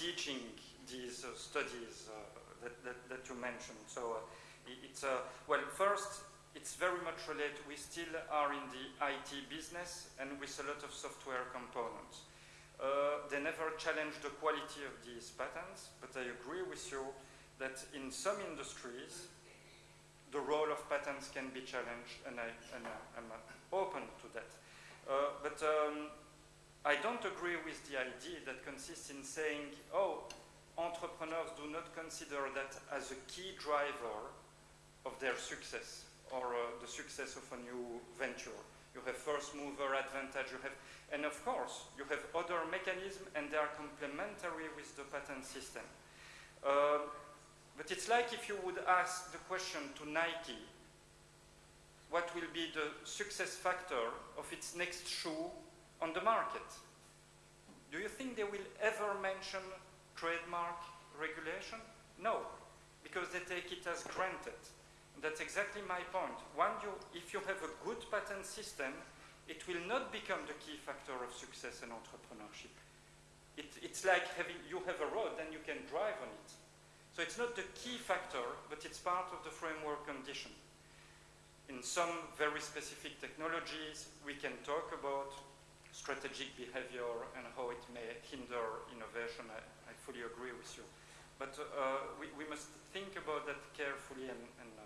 teaching these uh, studies uh, that, that, that, you mentioned. So uh, it's, uh, well, first, it's very much related. We still are in the IT business and with a lot of software components. Uh, they never challenge the quality of these patents, but I agree with you that in some industries, the role of patents can be challenged, and, I, and I'm open to that. But um, I don't agree with the idea that consists in saying, oh, entrepreneurs do not consider that as a key driver of their success or uh, the success of a new venture. You have first mover advantage, you have, and of course, you have other mechanisms and they are complementary with the patent system. Uh, but it's like if you would ask the question to Nike, what will be the success factor of its next shoe on the market? Do you think they will ever mention trademark regulation? No, because they take it as granted. That's exactly my point. One, you, if you have a good patent system, it will not become the key factor of success and entrepreneurship. It, it's like having, you have a road and you can drive on it. So it's not the key factor, but it's part of the framework condition. In some very specific technologies, we can talk about strategic behavior and how it may hinder innovation. I, I fully agree with you. But uh, we, we, must think about that carefully and, and uh,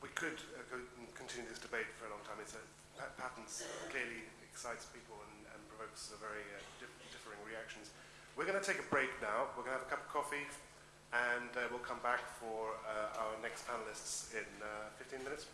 we could uh, continue this debate for a long time. It's patents clearly excites people and, and provokes very uh, diff differing reactions. We're going to take a break now. We're going to have a cup of coffee, and uh, we'll come back for uh, our next panelists in uh, 15 minutes.